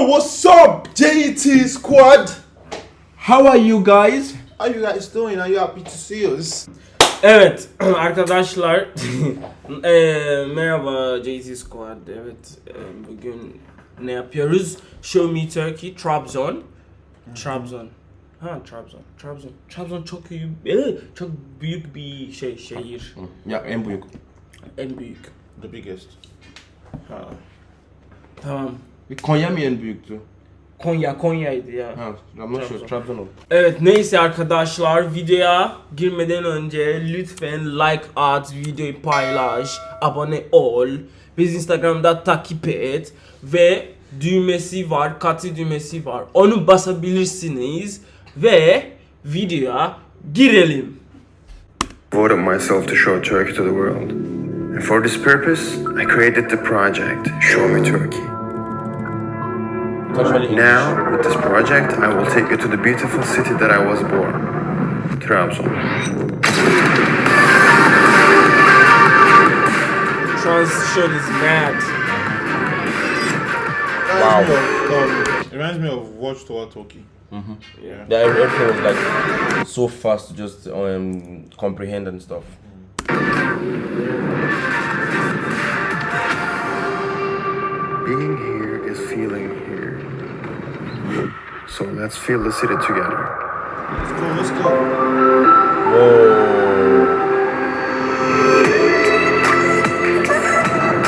Yo, what's up, JT Squad? How are you guys? How you guys doing? Are you happy to see us? Evet arkadaşlar eee, merhaba JT Squad evet eee, bugün ne yapıyoruz? Show Me Turkey Trabzon Trabzon Ha Trabzon Trabzon Trabzon çok iyi eee, çok büyük bir şey şehir Ya en büyük. en büyük The biggest. ha. Tamam Konya mı en büyüktü? Konya Konya'ydı ya Ha, sure. Trabzon. Trabzon oldu. Evet neyse arkadaşlar videoya girmeden önce lütfen like at, videoyu paylaş, abone ol, biz Instagram'da takip et ve düğmesi var, katı düğmesi var. Onu basabilirsiniz ve videoya girelim. devoted myself to show Turkey to the world. And for this purpose, I created the project Show Me Turkey. Kaç öyle Now, with this project, I will take you to the beautiful city that I was born, Trabzon. Transition is mad. Wow. Reminds me of, um, it reminds me of Watchtower Talkie. Yeah. Yeah, everything was like so fast to just um, comprehend and stuff. Being here is feeling here. So let's feel the city together. Let's go, let's go. Whoa.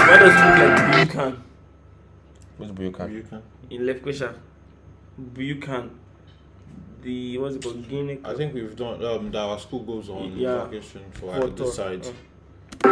Why does it look like Bukan What's Buyukan? You can. in Lefkosha? Bukan. The what's it called? Guinea. I think we've done um that our school goes on Yeah. vacation for For like, this tour. side. Uh.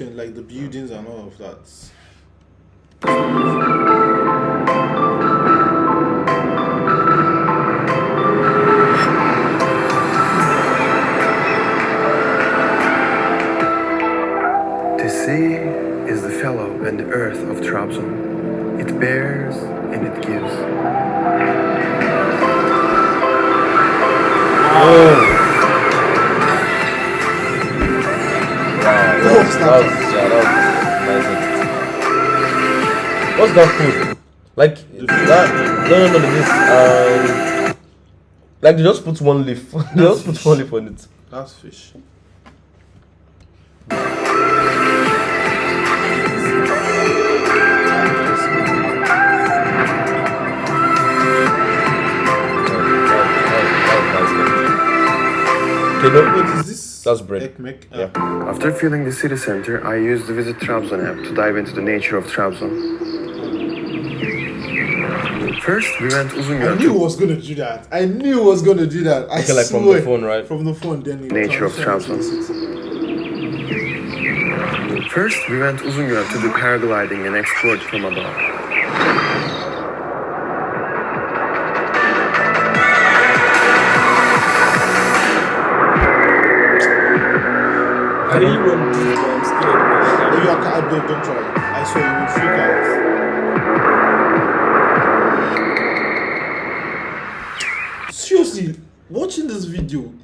Like the buildings and all of that. What's that food? Like that? No, no, no. This um, like they just put one leaf. they just put one leaf on it. That's fish. Okay, no, What is this? That's bread. Ekmek. Yeah. Ah, After feeling the city center, I used the Visit Trabzon app to dive into the nature of Trabzon. First, we went I knew to he was gonna do that. I knew he was gonna do that. I Okay, like swear. from the phone, right? From the phone, then Nature of transitioned Trabzon. to the city. First, we went Uzungöl to do paragliding and explored from above. I really want to do it, but I'm scared. Oh, man. you are, ca- don't, don't try it. I swear you will freak out.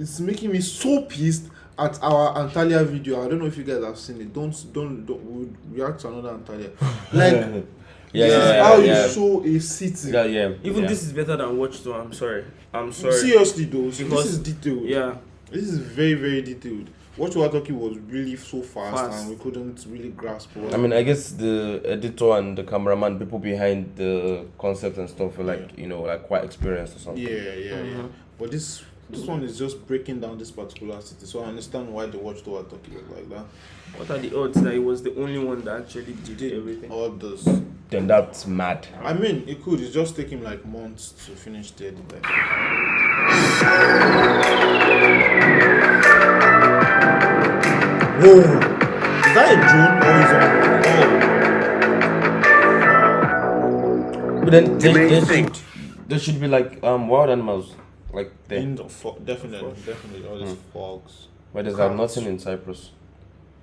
Video is making me so pissed at our Antalya video. I don't know if you guys have seen it. Don't don't don't we'll react to another Antalya. Like Yeah, this yeah, is yeah, how yeah. you show a city. Yeah, yeah. Even yeah. this is better than Watch 2. I'm sorry. I'm sorry. Seriously though, so Because- this is detailed. Yeah. This is very very detailed. What you were talking was really so fast, Fast. and we couldn't really grasp. What I mean, I guess the editor and the cameraman, people behind the concept and stuff, are like you know, like quite experienced or something. Yeah, yeah, yeah. Mm-hmm. But this this one is just breaking down this particular city, so I understand why the watchtower talking like that. What are the odds that he was the only one that actually did everything? All this. Then that's mad. I mean, it could. It just take him like months to finish the editing. Whoa! Is that a drone or is it? But then The there, main should, there should be like um wild animals like Oh, there, in the fo- definitely, definitely all these hmm. fogs. but there's uh, like nothing in Cyprus.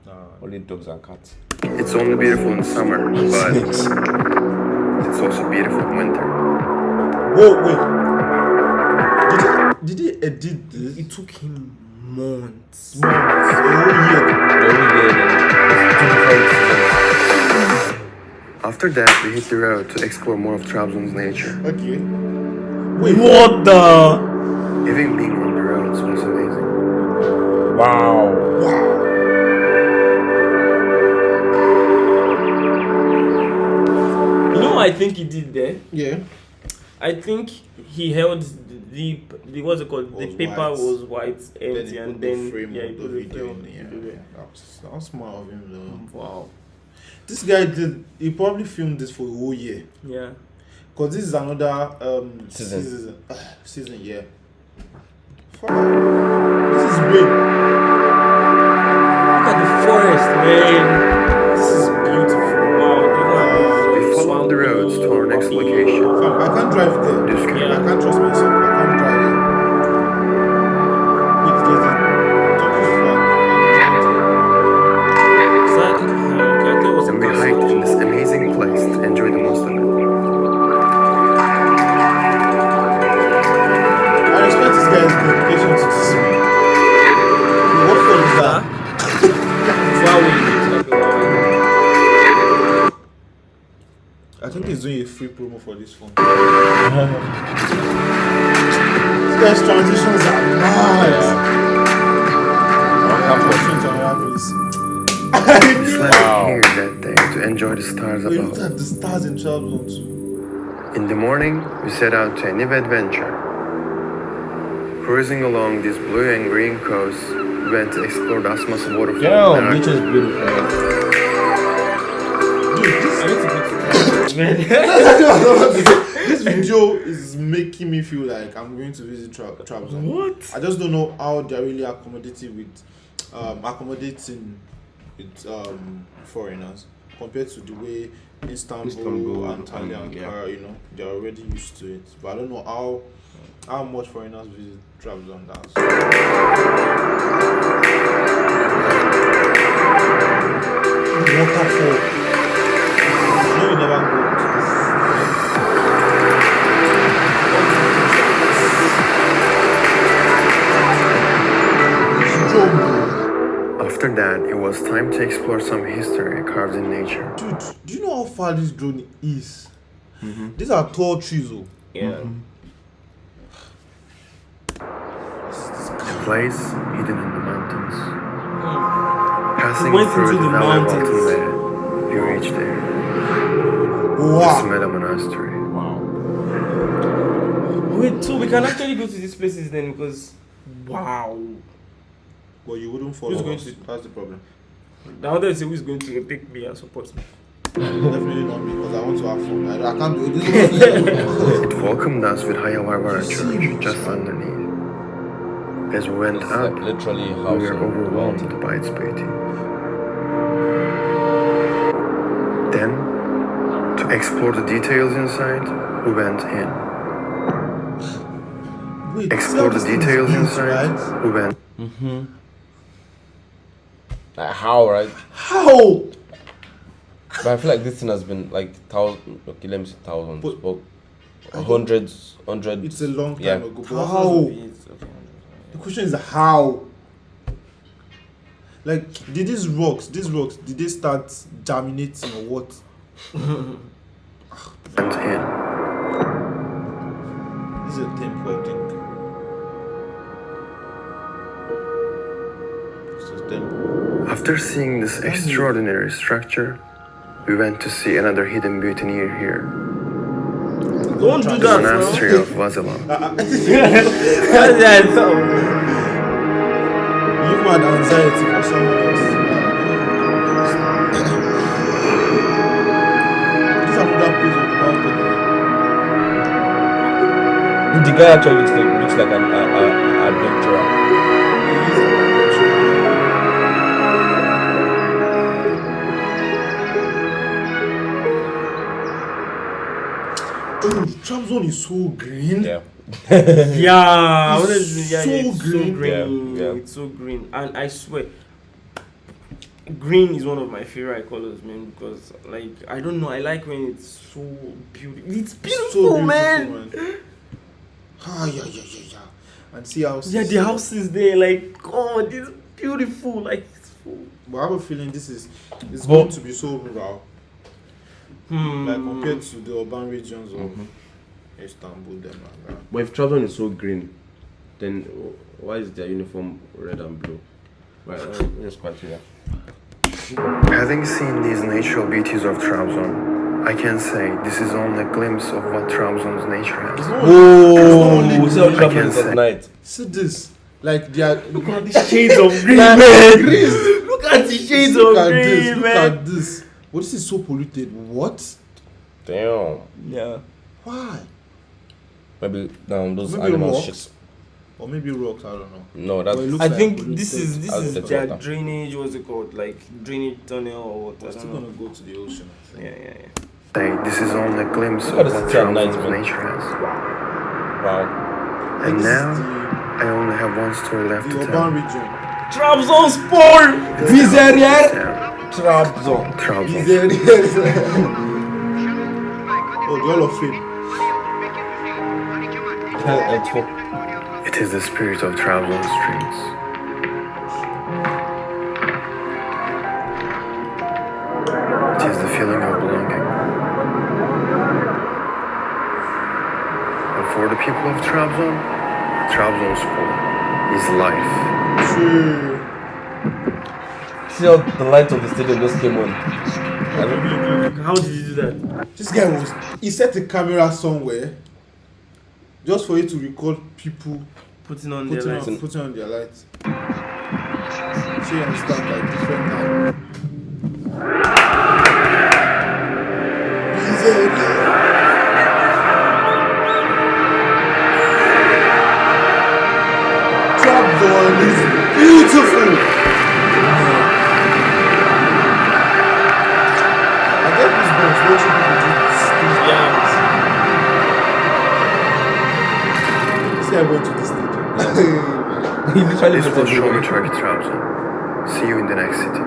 Nah. Only dogs and cats. It's only beautiful in summer, but it's also beautiful in winter. Whoa, wait. Did he, did he edit this? It took him months. Months, a whole year. Every year, then it's two different seasons. After that, we hit the road to explore more of Trabzon's nature. Okay. Wait, What the? Even being on the roads was amazing. Wow. Wow. You know what I think he did there? Yeah. I think he held the, the what's it called? The paper white. was white, empty, he and then the frame yeah, he put the the video frame. in. Yeah. everywhere. That was, that was smart of him though. Wow. This guy did. He probably filmed this for a whole year. Yeah. Cause this is another um Season. season. uh, season, yeah. This is big. Look at the forest, man. Guy's transitions are mad. Transitions are marvelous. We slept here that day to enjoy the stars We looked above. at the stars in Trabzon too. In the morning, we set out to a new adventure. Cruising along this blue and green coast, we went to explore the Asmas waterfall. Damn, and nature is beautiful. Dude, this, I need to go to man. this video is making me feel like I'm going to visit Tra- Trabzon. What? I just don't know how they're really accommodating with um, accommodating with um, foreigners compared to the way Istanbul, Istanbul, Antalya, um, and yeah. Ankara, you know, they're already used to it. But I don't know how how much foreigners visit Trabzon. That's waterfall. Was time to explore some history carved in nature. Dude, do you know how far this drone is? Mm-hmm. These are tall trees, oh. Yeah. Mm-hmm. A place hidden in the mountains. Passing went through into the, the valley of mountains. Altındere, you reach there. Wow. Sumela Monastery. Wow. Wait, so we can actually go to these places then because wow. But you wouldn't follow Who's going us. to- That's the problem. Now want to say who's going to take me and support me. Definitely not me because I want to have fun. I, I can't do it. This is It welcomed us with Haya Varvara Church just underneath. As we went It's up, like literally a we house. were in- overwhelmed by its beauty. Then, to explore the details inside, we went in. Wait, Explore the this thing is details built, inside, Right? we went. Mm-hmm. Like how, right? How? But I feel like this thing has been like thousand. Okay, let me say thousands, But- but, hundreds, hundreds. It's a long time Yeah. ago. But how? The question is how? Like, did these rocks, these rocks, did they start germinating or what? went in. This is a temple, I think. It's a temple. After seeing this extraordinary structure, we went to see another hidden beauty near here. Don't do The that, monastery bro. of Vazelon. That's You've had anxiety for someone else. This is another place of the. The guy actually looks like looks like an a, a, Trabzon is so green. Yeah. Yeah, It's what is yeah, so yeah, it's green. so green. Yeah, yeah. It's so green, and I swear, green is one of my favorite colors, man. Because like I don't know, I like when it's so beautiful. It's So beautiful, man. Ah, yeah, yeah, yeah, yeah. And see how. Yeah, the house is there. Like, God, it's beautiful. Like, it's so. But I have a feeling this is it's But- going to be so rural, Hmm. like compared to the urban regions of Mm-hmm. Istanbul, them and. But if Trabzon is so green, then why is their uniform red and blue? Well, let's continue. Having seen these natural beauties of Trabzon, I can say this is only a glimpse of what Trabzon's nature has. Oh, only we see how I can at say. night. See this, like they are. Look at the shades of green, Man, man. Look at the shades look of at green, this, look at this. But this is so polluted. What? Damn. Yeah. Why? Maybe um, those Maybe animals rocks. shit. Or maybe rocks. I don't know. No, that's But it looks I like think this is this is the their water. drainage. What's it called? Like drainage tunnel or what? I We're still don't know. gonna go to the ocean. I Yeah, think. yeah, yeah. Say this is only a glimpse of at the what city at night, nature has. wow. And now, I only have one story left the, to the tell. urban region. Trabzonspor. Bizarre Yeah, Trabzon. Trabzon. Is there oh, the Hall of Fame. It is the spirit of Trabzon streets. It is the feeling of belonging. And for the people of Trabzon, Trabzonspor is life. True. See how the light of the stadium just came on. How did you do that? This guy was he set a camera somewhere just for you to record people Putting on their putting lights. on, putting on their lights. So you understand like different time. Trabzon is beautiful. This guy went to the stadium. He literally This put was it Show Me on. Turkey Trabzon. See you in the next city.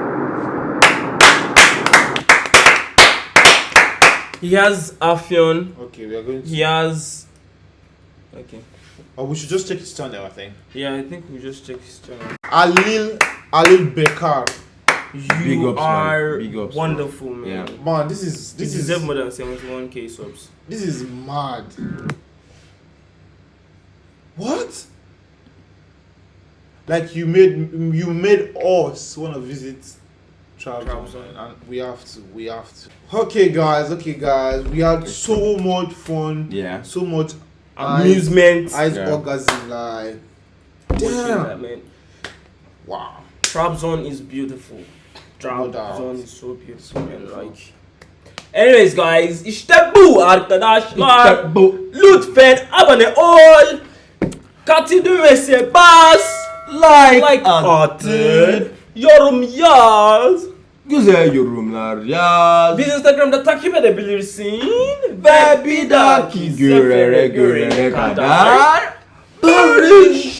He has Afyon. okay, we are going to. He has. Okay. Oh, we should just check his channel, I think. Yeah, I think we just check his channel. Alil Alil Bekar. You Big ups, man. are Big ups, wonderful, man. Yeah. Man, this is This this is is more than 71k subs. this is mad. What? Like you made you made us want to visit Trabzon, Trabzon. and we have to we have to. Okay, guys. Okay, guys. We had so much fun. Yeah. So much Amusement. eyes Yeah. orgasm like. Watching Damn. that, man. Wow. Trabzon is beautiful. No doubt. Trabzon is so beautiful, man. Like. Anyways guys, işte bu arkadaşlar. Lütfen abone ol. Katı düğmesi bas. Like, Like atın. Yorum yaz. Güzel yorumlar yaz. Biz Instagram'da takip edebilirsin. Ve bir dahaki görene görene kadar barış.